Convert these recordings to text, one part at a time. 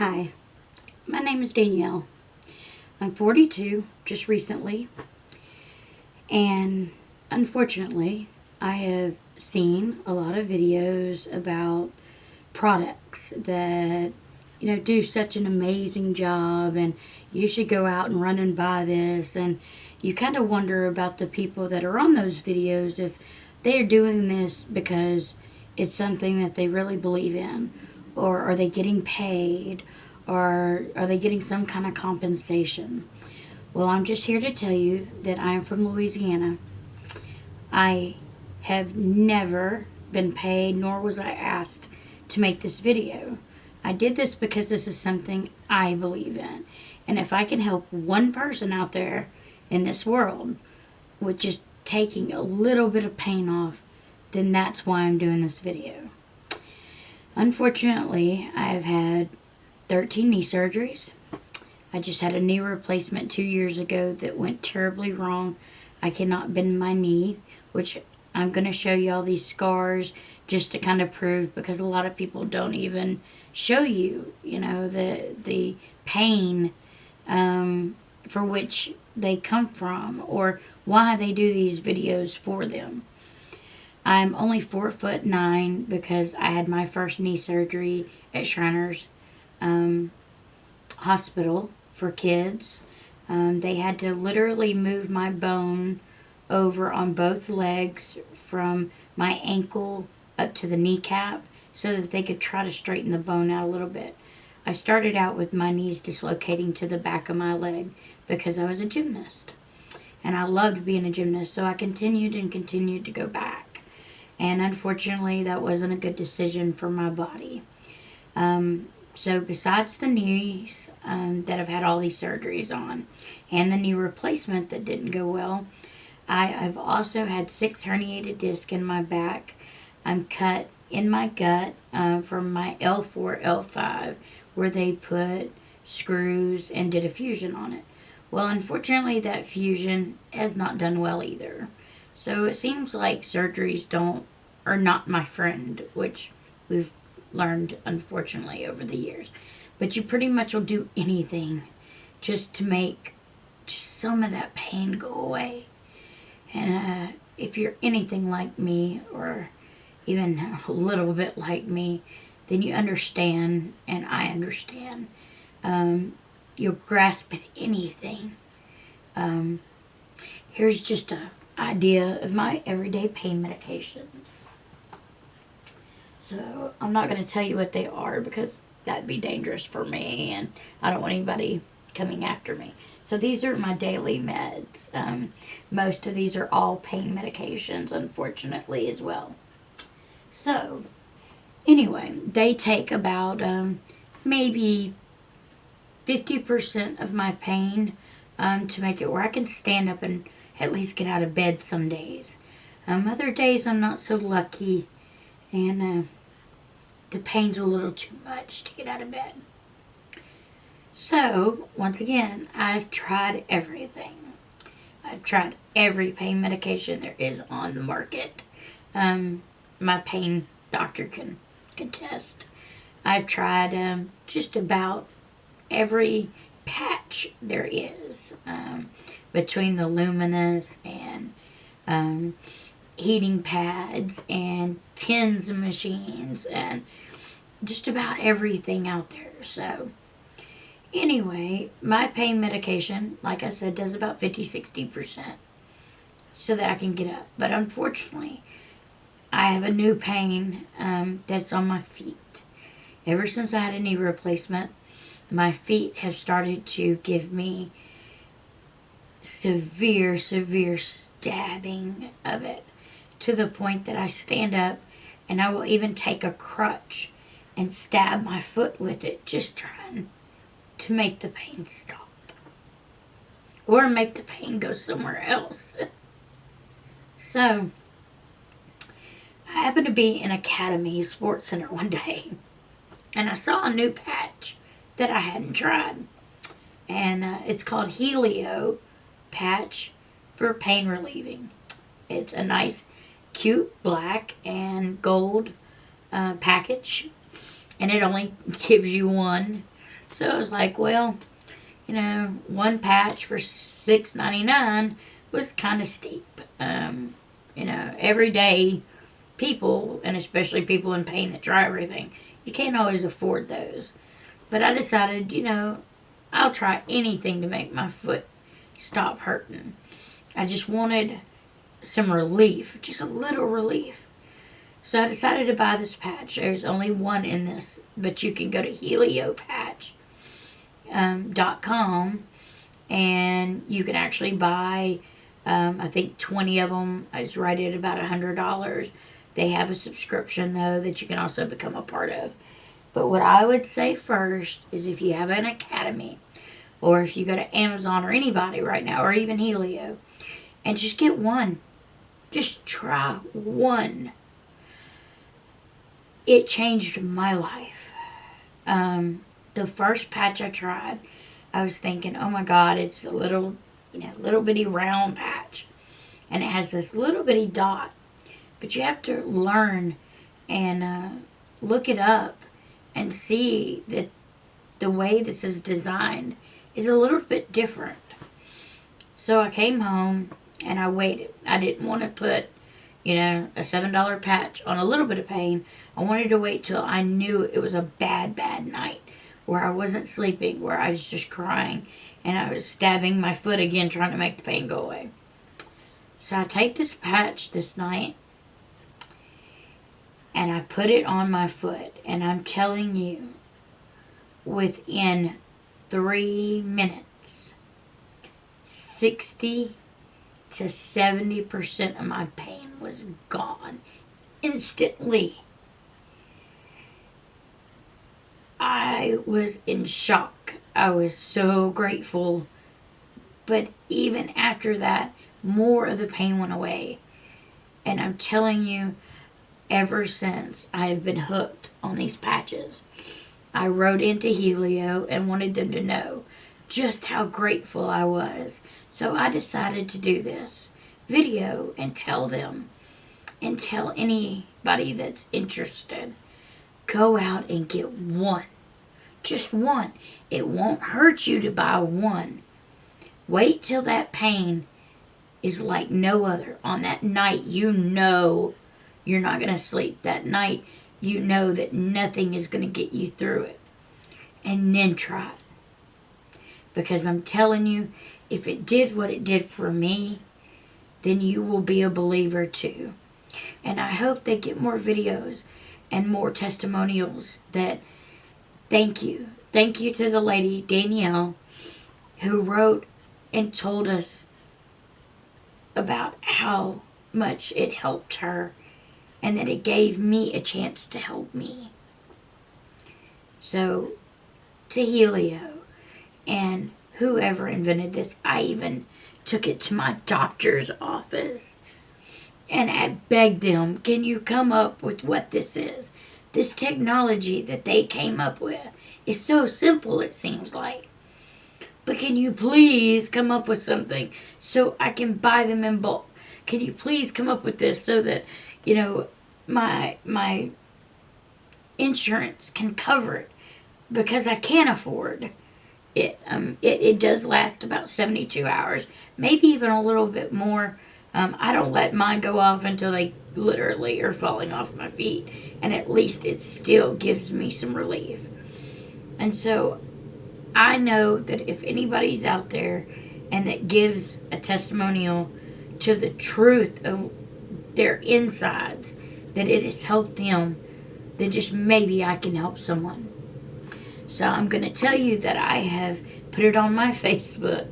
Hi, my name is Danielle. I'm 42, just recently, and unfortunately, I have seen a lot of videos about products that you know do such an amazing job and you should go out and run and buy this. And you kind of wonder about the people that are on those videos if they're doing this because it's something that they really believe in or are they getting paid or are they getting some kind of compensation? Well i'm just here to tell you that i am from louisiana. I have never been paid nor was i asked to make this video. I did this because this is something i believe in. And if i can help one person out there in this world with just taking a little bit of pain off then that's why i'm doing this video Unfortunately, I have had 13 knee surgeries. I just had a knee replacement two years ago that went terribly wrong. I cannot bend my knee, which I'm going to show you all these scars just to kind of prove because a lot of people don't even show you, you know, the, the pain um, for which they come from or why they do these videos for them. I'm only four foot nine because I had my first knee surgery at Shriners um, Hospital for kids. Um, they had to literally move my bone over on both legs from my ankle up to the kneecap so that they could try to straighten the bone out a little bit. I started out with my knees dislocating to the back of my leg because I was a gymnast. And I loved being a gymnast, so I continued and continued to go back and unfortunately that wasn't a good decision for my body. Um, so besides the knees um, that I've had all these surgeries on and the knee replacement that didn't go well, I, have also had six herniated discs in my back. I'm cut in my gut uh, from my L4, L5 where they put screws and did a fusion on it. Well, unfortunately, that fusion has not done well either. So it seems like surgeries don't are not my friend, which we've learned unfortunately over the years. But you pretty much will do anything just to make just some of that pain go away. And uh, if you're anything like me or even a little bit like me, then you understand and I understand. Um, you'll grasp at anything. Um, here's just a idea of my everyday pain medications. So I'm not going to tell you what they are because that'd be dangerous for me and I don't want anybody coming after me. So these are my daily meds. Um, most of these are all pain medications, unfortunately, as well. So, anyway, they take about um, maybe 50% of my pain um, to make it where I can stand up and at least get out of bed some days. Um, other days I'm not so lucky and uh, the pain's a little too much to get out of bed. So, once again, I've tried everything. I've tried every pain medication there is on the market. Um, my pain doctor can contest. I've tried um, just about every patch there is um, between the luminous and um, heating pads and tens of machines and just about everything out there. So anyway, my pain medication, like I said, does about 50-60% so that I can get up. But unfortunately, I have a new pain um, that's on my feet. Ever since I had a knee replacement, my feet have started to give me severe, severe stabbing of it to the point that I stand up and I will even take a crutch and stab my foot with it, just trying to make the pain stop. Or make the pain go somewhere else. so, I happened to be in Academy Sports Center one day, and I saw a new patch that I hadn't tried. And uh, it's called Helio Patch for Pain Relieving. It's a nice cute black and gold uh, package and it only gives you one So I was like, well, you know, one patch for $6.99 was kind of steep. Um, you know, everyday people, and especially people in pain that try everything, you can't always afford those. But I decided, you know, I'll try anything to make my foot stop hurting. I just wanted some relief, just a little relief. So I decided to buy this patch. There's only one in this, but you can go to heliopatch.com um, and you can actually buy, um, I think 20 of them. It's right at about $100. They have a subscription, though, that you can also become a part of. But what I would say first is if you have an academy, or if you go to Amazon or anybody right now, or even Helio, and just get one. Just try one. It changed my life. Um, the first patch I tried, I was thinking, oh my God, it's a little, you know, little bitty round patch. And it has this little bitty dot. But you have to learn and uh, look it up and see that the way this is designed is a little bit different. So I came home and I waited. I didn't want to put, you know, a $7 patch on a little bit of pain. I wanted to wait till I knew it was a bad, bad night where I wasn't sleeping, where I was just crying and I was stabbing my foot again trying to make the pain go away. So I take this patch this night and I put it on my foot and I'm telling you within three minutes 60 to 70% of my pain was gone instantly. I was in shock. I was so grateful. But even after that, more of the pain went away. And I'm telling you, ever since I have been hooked on these patches. I wrote into Helio and wanted them to know just how grateful I was. So I decided to do this video and tell them and tell anybody that's interested. Go out and get one. Just one. It won't hurt you to buy one. Wait till that pain is like no other. On that night, you know you're not going to sleep that night. You know that nothing is going to get you through it. And then try it. Because I'm telling you, if it did what it did for me, then you will be a believer too. And I hope they get more videos and more testimonials that thank you. Thank you to the lady, Danielle, who wrote and told us about how much it helped her and that it gave me a chance to help me. So, to Helio and whoever invented this, I even took it to my doctor's office and I begged them, can you come up with what this is? This technology that they came up with is so simple, it seems like. But can you please come up with something so I can buy them in bulk? Can you please come up with this so that you know, my my insurance can cover it because I can't afford it. Um, it, it does last about 72 hours, maybe even a little bit more. Um, I don't let mine go off until they literally are falling off my feet, and at least it still gives me some relief. And so I know that if anybody's out there and that gives a testimonial to the truth of their insides, that it has helped them, then just maybe I can help someone. So I'm going to tell you that I have put it on my Facebook.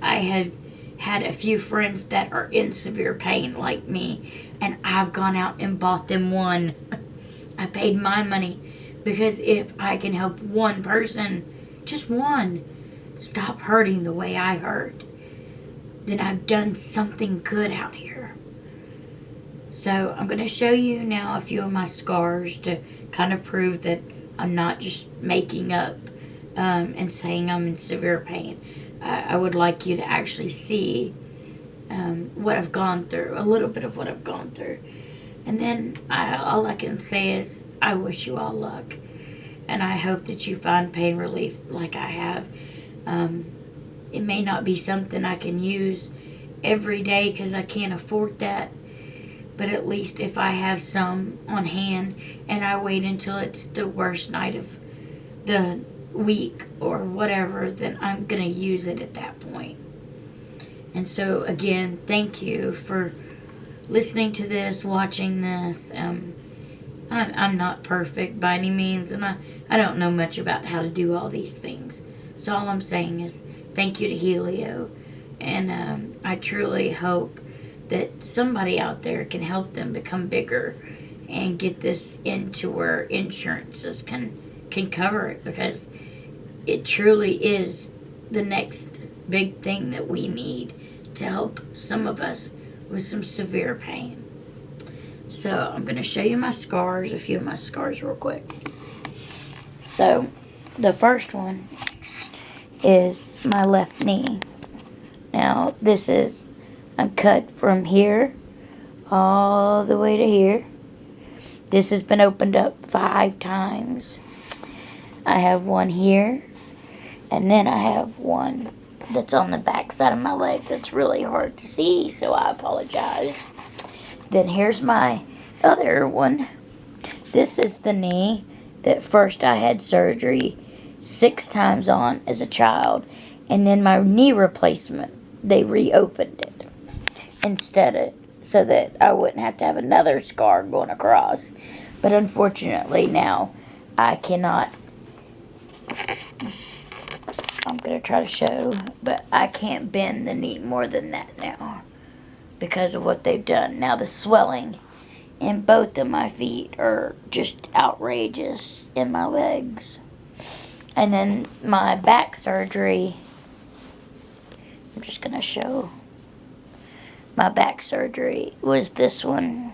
I have had a few friends that are in severe pain like me, and I've gone out and bought them one. I paid my money because if I can help one person, just one, stop hurting the way I hurt, then I've done something good out here. So I'm going to show you now a few of my scars to kind of prove that I'm not just making up um, and saying I'm in severe pain. I, I would like you to actually see um, what I've gone through, a little bit of what I've gone through. And then I, all I can say is I wish you all luck. and I hope that you find pain relief like I have. Um, it may not be something I can use every day because I can't afford that. But at least if I have some on hand and I wait until it's the worst night of the week or whatever, then I'm going to use it at that point. And so, again, thank you for listening to this, watching this. Um, I'm, I'm not perfect by any means, and I, I don't know much about how to do all these things. So all I'm saying is thank you to Helio, and um, I truly hope that somebody out there can help them become bigger and get this into where insurances can can cover it because it truly is the next big thing that we need to help some of us with some severe pain. So I'm going to show you my scars, a few of my scars real quick. So the first one is my left knee. Now this is a cut from here all the way to here. This has been opened up five times. I have one here and then I have one that's on the back side of my leg that's really hard to see, so I apologize. Then here's my other one. This is the knee that first I had surgery six times on as a child. And then my knee replacement, they reopened it instead of so that I wouldn't have to have another scar going across. But unfortunately now I cannot I'm going to try to show, but I can't bend the knee more than that now because of what they've done. Now the swelling in both of my feet are just outrageous in my legs. And then my back surgery, I'm just going to show my back surgery was this one.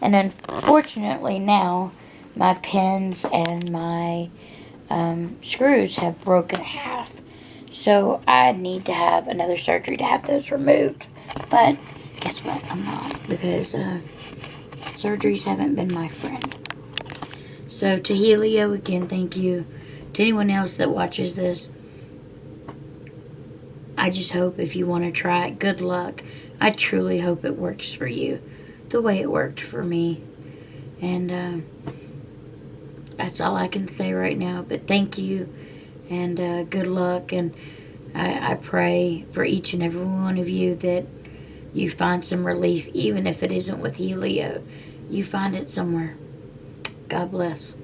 And unfortunately now my pins and my um, screws have broken half. So I need to have another surgery to have those removed. But guess what? I'm not because uh, surgeries haven't been my friend. So to Helio, again, thank you. To anyone else that watches this, I just hope if you want to try it, good luck. I truly hope it works for you the way it worked for me. And uh, that's all I can say right now. But thank you and uh, good luck. And I, I pray for each and every one of you that you find some relief, even if it isn't with Helio. You find it somewhere. God bless.